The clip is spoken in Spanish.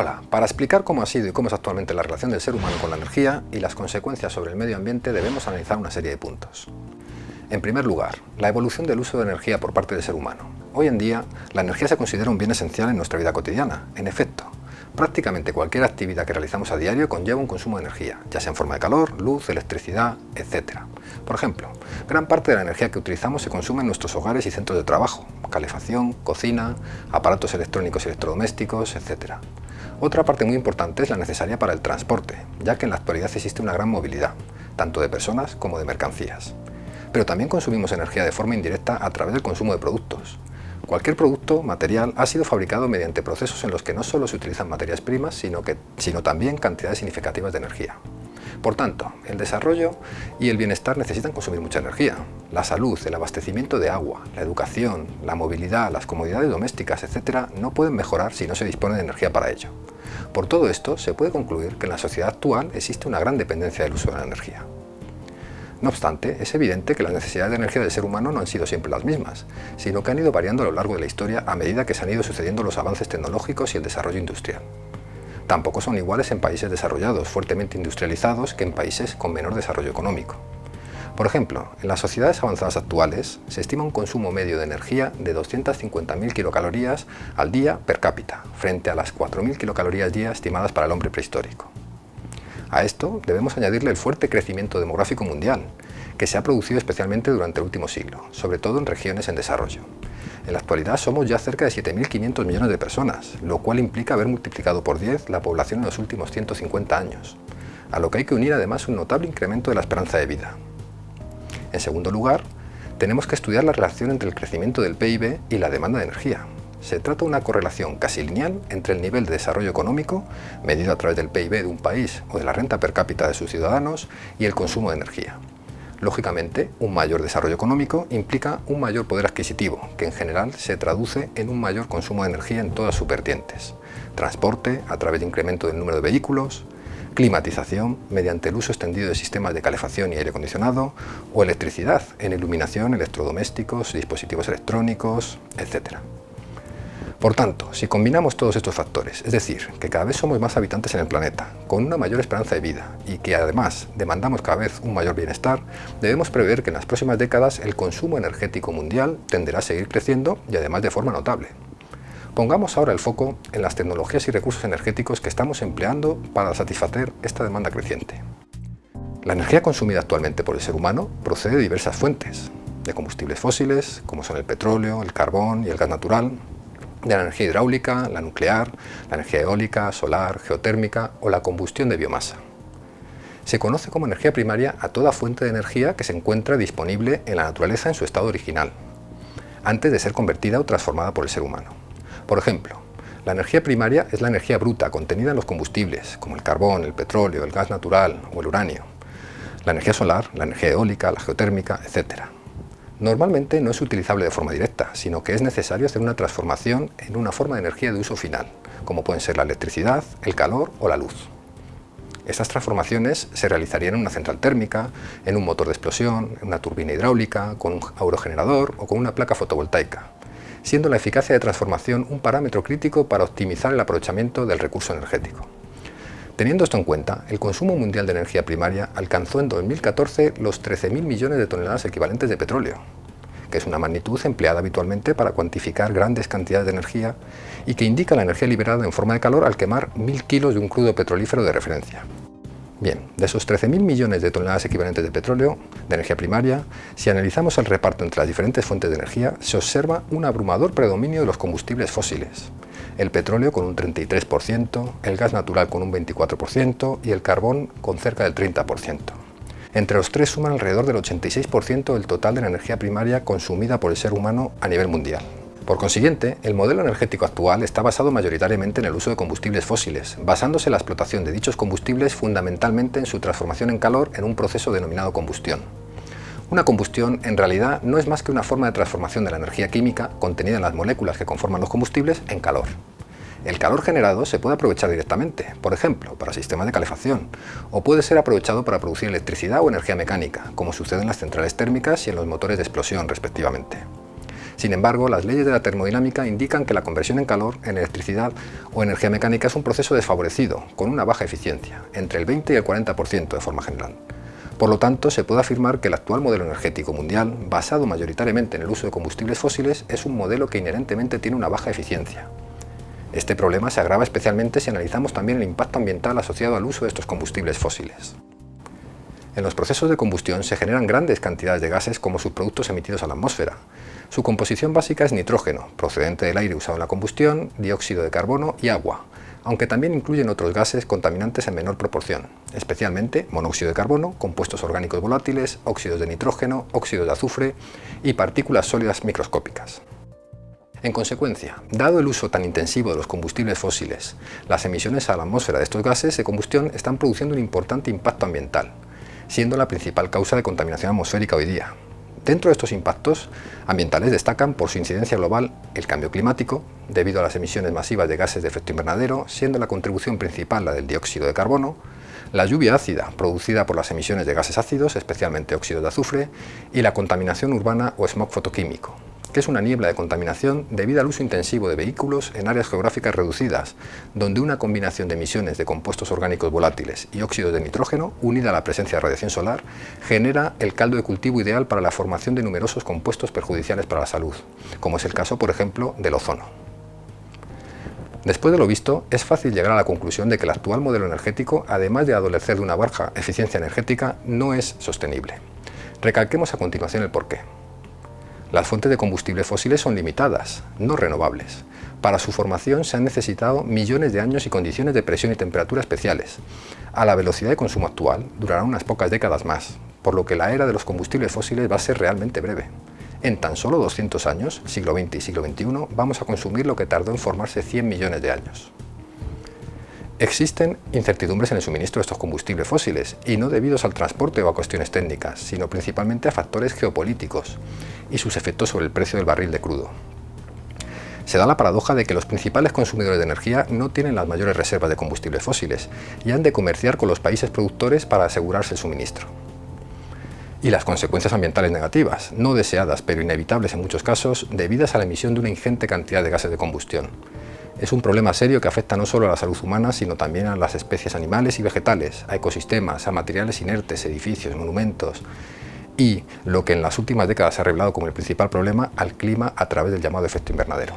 Hola, para explicar cómo ha sido y cómo es actualmente la relación del ser humano con la energía y las consecuencias sobre el medio ambiente debemos analizar una serie de puntos. En primer lugar, la evolución del uso de energía por parte del ser humano. Hoy en día, la energía se considera un bien esencial en nuestra vida cotidiana. En efecto, prácticamente cualquier actividad que realizamos a diario conlleva un consumo de energía, ya sea en forma de calor, luz, electricidad, etc. Por ejemplo, gran parte de la energía que utilizamos se consume en nuestros hogares y centros de trabajo, calefacción, cocina, aparatos electrónicos y electrodomésticos, etc. Otra parte muy importante es la necesaria para el transporte, ya que en la actualidad existe una gran movilidad, tanto de personas como de mercancías. Pero también consumimos energía de forma indirecta a través del consumo de productos. Cualquier producto, material, ha sido fabricado mediante procesos en los que no solo se utilizan materias primas, sino, que, sino también cantidades significativas de energía. Por tanto, el desarrollo y el bienestar necesitan consumir mucha energía. La salud, el abastecimiento de agua, la educación, la movilidad, las comodidades domésticas, etc. no pueden mejorar si no se dispone de energía para ello. Por todo esto, se puede concluir que en la sociedad actual existe una gran dependencia del uso de la energía. No obstante, es evidente que las necesidades de energía del ser humano no han sido siempre las mismas, sino que han ido variando a lo largo de la historia a medida que se han ido sucediendo los avances tecnológicos y el desarrollo industrial. Tampoco son iguales en países desarrollados, fuertemente industrializados, que en países con menor desarrollo económico. Por ejemplo, en las sociedades avanzadas actuales se estima un consumo medio de energía de 250.000 kilocalorías al día per cápita, frente a las 4.000 kilocalorías día estimadas para el hombre prehistórico. A esto debemos añadirle el fuerte crecimiento demográfico mundial, que se ha producido especialmente durante el último siglo, sobre todo en regiones en desarrollo. En la actualidad somos ya cerca de 7.500 millones de personas, lo cual implica haber multiplicado por 10 la población en los últimos 150 años, a lo que hay que unir además un notable incremento de la esperanza de vida. En segundo lugar, tenemos que estudiar la relación entre el crecimiento del PIB y la demanda de energía. Se trata de una correlación casi lineal entre el nivel de desarrollo económico, medido a través del PIB de un país o de la renta per cápita de sus ciudadanos, y el consumo de energía. Lógicamente, un mayor desarrollo económico implica un mayor poder adquisitivo, que en general se traduce en un mayor consumo de energía en todas sus vertientes. Transporte, a través de incremento del número de vehículos, climatización mediante el uso extendido de sistemas de calefacción y aire acondicionado o electricidad en iluminación, electrodomésticos, dispositivos electrónicos, etc. Por tanto, si combinamos todos estos factores, es decir, que cada vez somos más habitantes en el planeta, con una mayor esperanza de vida y que además demandamos cada vez un mayor bienestar, debemos prever que en las próximas décadas el consumo energético mundial tenderá a seguir creciendo y además de forma notable. Pongamos ahora el foco en las tecnologías y recursos energéticos que estamos empleando para satisfacer esta demanda creciente. La energía consumida actualmente por el ser humano procede de diversas fuentes, de combustibles fósiles, como son el petróleo, el carbón y el gas natural, de la energía hidráulica, la nuclear, la energía eólica, solar, geotérmica o la combustión de biomasa. Se conoce como energía primaria a toda fuente de energía que se encuentra disponible en la naturaleza en su estado original, antes de ser convertida o transformada por el ser humano. Por ejemplo, la energía primaria es la energía bruta contenida en los combustibles, como el carbón, el petróleo, el gas natural o el uranio. La energía solar, la energía eólica, la geotérmica, etc. Normalmente no es utilizable de forma directa, sino que es necesario hacer una transformación en una forma de energía de uso final, como pueden ser la electricidad, el calor o la luz. Estas transformaciones se realizarían en una central térmica, en un motor de explosión, en una turbina hidráulica, con un aerogenerador o con una placa fotovoltaica, siendo la eficacia de transformación un parámetro crítico para optimizar el aprovechamiento del recurso energético. Teniendo esto en cuenta, el consumo mundial de energía primaria alcanzó en 2014 los 13.000 millones de toneladas equivalentes de petróleo, que es una magnitud empleada habitualmente para cuantificar grandes cantidades de energía y que indica la energía liberada en forma de calor al quemar 1.000 kilos de un crudo petrolífero de referencia. Bien, de esos 13.000 millones de toneladas equivalentes de petróleo, de energía primaria, si analizamos el reparto entre las diferentes fuentes de energía, se observa un abrumador predominio de los combustibles fósiles. El petróleo con un 33%, el gas natural con un 24% y el carbón con cerca del 30%. Entre los tres suman alrededor del 86% del total de la energía primaria consumida por el ser humano a nivel mundial. Por consiguiente, el modelo energético actual está basado mayoritariamente en el uso de combustibles fósiles, basándose en la explotación de dichos combustibles fundamentalmente en su transformación en calor en un proceso denominado combustión. Una combustión en realidad no es más que una forma de transformación de la energía química contenida en las moléculas que conforman los combustibles en calor. El calor generado se puede aprovechar directamente, por ejemplo, para sistemas de calefacción, o puede ser aprovechado para producir electricidad o energía mecánica, como sucede en las centrales térmicas y en los motores de explosión respectivamente. Sin embargo, las leyes de la termodinámica indican que la conversión en calor, en electricidad o energía mecánica es un proceso desfavorecido, con una baja eficiencia, entre el 20 y el 40% de forma general. Por lo tanto, se puede afirmar que el actual modelo energético mundial, basado mayoritariamente en el uso de combustibles fósiles, es un modelo que inherentemente tiene una baja eficiencia. Este problema se agrava especialmente si analizamos también el impacto ambiental asociado al uso de estos combustibles fósiles. En los procesos de combustión se generan grandes cantidades de gases como subproductos emitidos a la atmósfera. Su composición básica es nitrógeno, procedente del aire usado en la combustión, dióxido de carbono y agua, aunque también incluyen otros gases contaminantes en menor proporción, especialmente monóxido de carbono, compuestos orgánicos volátiles, óxidos de nitrógeno, óxidos de azufre y partículas sólidas microscópicas. En consecuencia, dado el uso tan intensivo de los combustibles fósiles, las emisiones a la atmósfera de estos gases de combustión están produciendo un importante impacto ambiental, siendo la principal causa de contaminación atmosférica hoy día, Dentro de estos impactos ambientales destacan por su incidencia global el cambio climático, debido a las emisiones masivas de gases de efecto invernadero, siendo la contribución principal la del dióxido de carbono, la lluvia ácida, producida por las emisiones de gases ácidos, especialmente óxidos de azufre, y la contaminación urbana o smog fotoquímico, que es una niebla de contaminación debido al uso intensivo de vehículos en áreas geográficas reducidas, donde una combinación de emisiones de compuestos orgánicos volátiles y óxidos de nitrógeno, unida a la presencia de radiación solar, genera el caldo de cultivo ideal para la formación de numerosos compuestos perjudiciales para la salud, como es el caso, por ejemplo, del ozono. Después de lo visto, es fácil llegar a la conclusión de que el actual modelo energético, además de adolecer de una baja eficiencia energética, no es sostenible. Recalquemos a continuación el porqué. Las fuentes de combustibles fósiles son limitadas, no renovables. Para su formación se han necesitado millones de años y condiciones de presión y temperatura especiales. A la velocidad de consumo actual durarán unas pocas décadas más, por lo que la era de los combustibles fósiles va a ser realmente breve. En tan solo 200 años, siglo XX y siglo XXI, vamos a consumir lo que tardó en formarse 100 millones de años. Existen incertidumbres en el suministro de estos combustibles fósiles, y no debidos al transporte o a cuestiones técnicas, sino principalmente a factores geopolíticos y sus efectos sobre el precio del barril de crudo. Se da la paradoja de que los principales consumidores de energía no tienen las mayores reservas de combustibles fósiles y han de comerciar con los países productores para asegurarse el suministro. Y las consecuencias ambientales negativas, no deseadas pero inevitables en muchos casos, debidas a la emisión de una ingente cantidad de gases de combustión, es un problema serio que afecta no solo a la salud humana, sino también a las especies animales y vegetales, a ecosistemas, a materiales inertes, edificios, monumentos y, lo que en las últimas décadas se ha revelado como el principal problema, al clima a través del llamado efecto invernadero.